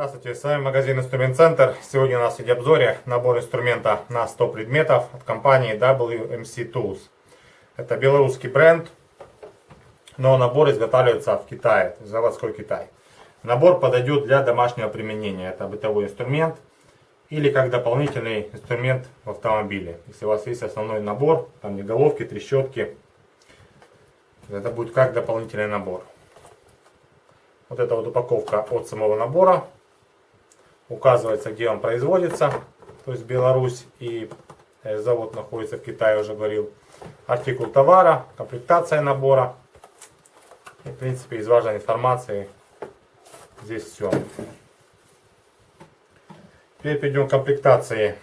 Здравствуйте, с вами магазин Инструмент Центр. Сегодня у нас в обзоре набор инструмента на 100 предметов от компании WMC Tools. Это белорусский бренд, но набор изготавливается в Китае, заводской Китай. Набор подойдет для домашнего применения. Это бытовой инструмент или как дополнительный инструмент в автомобиле. Если у вас есть основной набор, там не головки, трещотки, это будет как дополнительный набор. Вот эта вот упаковка от самого набора. Указывается, где он производится. То есть Беларусь и э, завод находится в Китае, уже говорил. Артикул товара, комплектация набора. И, в принципе, из важной информации здесь все. Теперь перейдем к комплектации.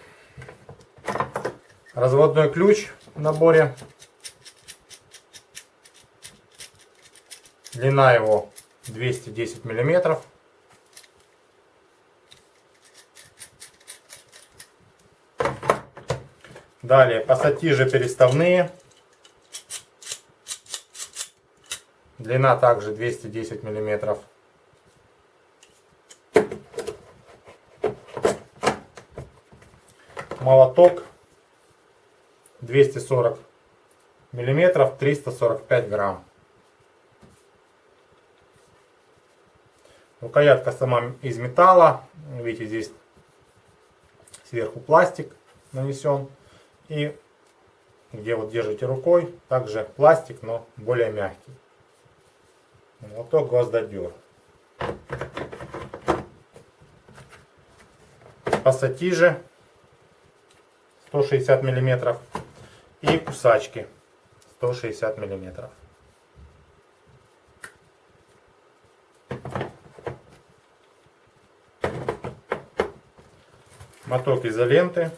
Разводной ключ в наборе. Длина его 210 миллиметров. Далее пассатижи переставные. Длина также 210 миллиметров. Молоток 240 миллиметров, 345 грамм. Рукоятка сама из металла. Видите, здесь сверху пластик нанесен. И где вот держите рукой, также пластик, но более мягкий. Молоток гвоздодер. Пассатижи 160 миллиметров и кусачки 160 миллиметров. моток изоленты,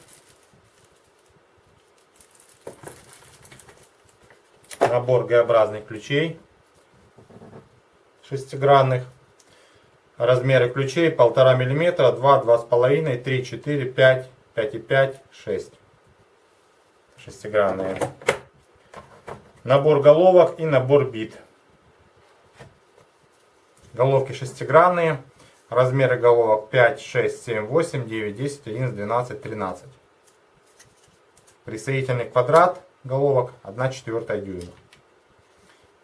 набор Г-образных ключей шестигранных, размеры ключей 1,5 мм, 2, 2,5, 3, 4, 5, 5,5, 6 шестигранные. Набор головок и набор бит. Головки шестигранные. Размеры головок 5, 6, 7, 8, 9, 10, 11, 12, 13. Присоединительный квадрат головок 1 четвертая дюйма.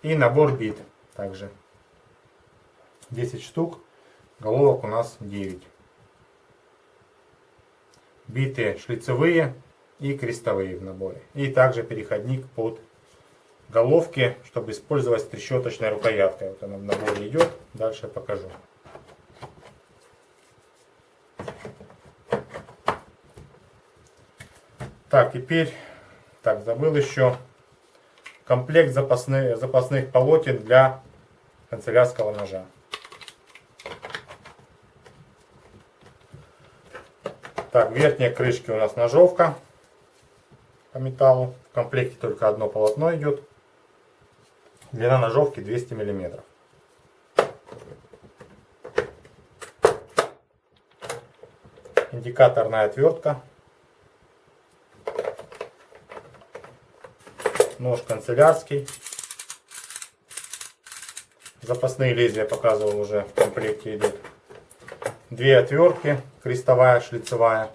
И набор бит также. 10 штук. Головок у нас 9. Биты шлицевые и крестовые в наборе. И также переходник под головки, чтобы использовать с трещоточной рукояткой. Вот она в наборе идет. Дальше покажу. Так, теперь, так, забыл еще комплект запасных, запасных полотен для канцелярского ножа. Так, верхняя крышки у нас ножовка по металлу. В комплекте только одно полотно идет. Длина ножовки 200 миллиметров. Индикаторная отвертка нож канцелярский. Запасные лезвия показывал уже в комплекте идут. Две отвертки, крестовая, шлицевая,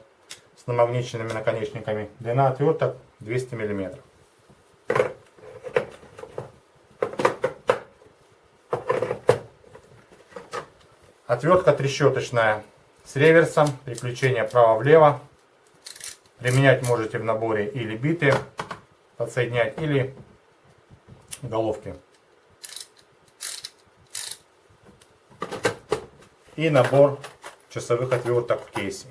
с намагниченными наконечниками. Длина отверток 200 мм. Отвертка трещоточная с реверсом, переключение право-влево. Применять можете в наборе или биты подсоединять или головки. И набор часовых отверток в кейсе.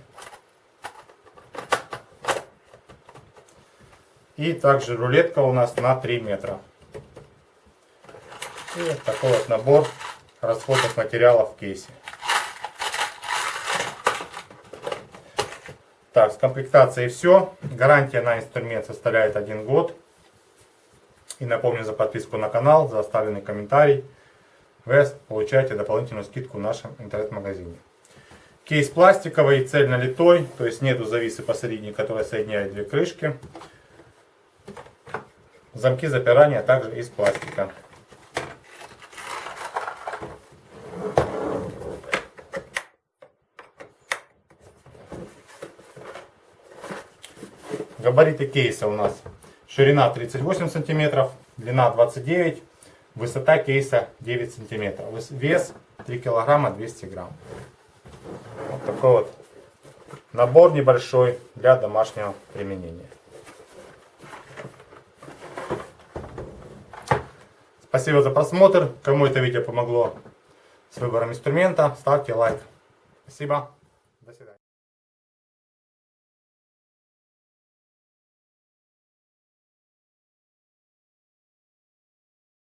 И также рулетка у нас на 3 метра. И вот такой вот набор расходных материалов в кейсе. Так, с комплектацией все. Гарантия на инструмент составляет один год. И напомню за подписку на канал, за оставленный комментарий. Вы получаете дополнительную скидку в нашем интернет-магазине. Кейс пластиковый, цельнолитой, то есть нету зависы посередине, которая соединяет две крышки. Замки запирания также из пластика. Габариты кейса у нас ширина 38 сантиметров, длина 29, высота кейса 9 сантиметров, вес 3 килограмма 200 грамм. Вот такой вот набор небольшой для домашнего применения. Спасибо за просмотр. Кому это видео помогло с выбором инструмента, ставьте лайк. Спасибо. До свидания.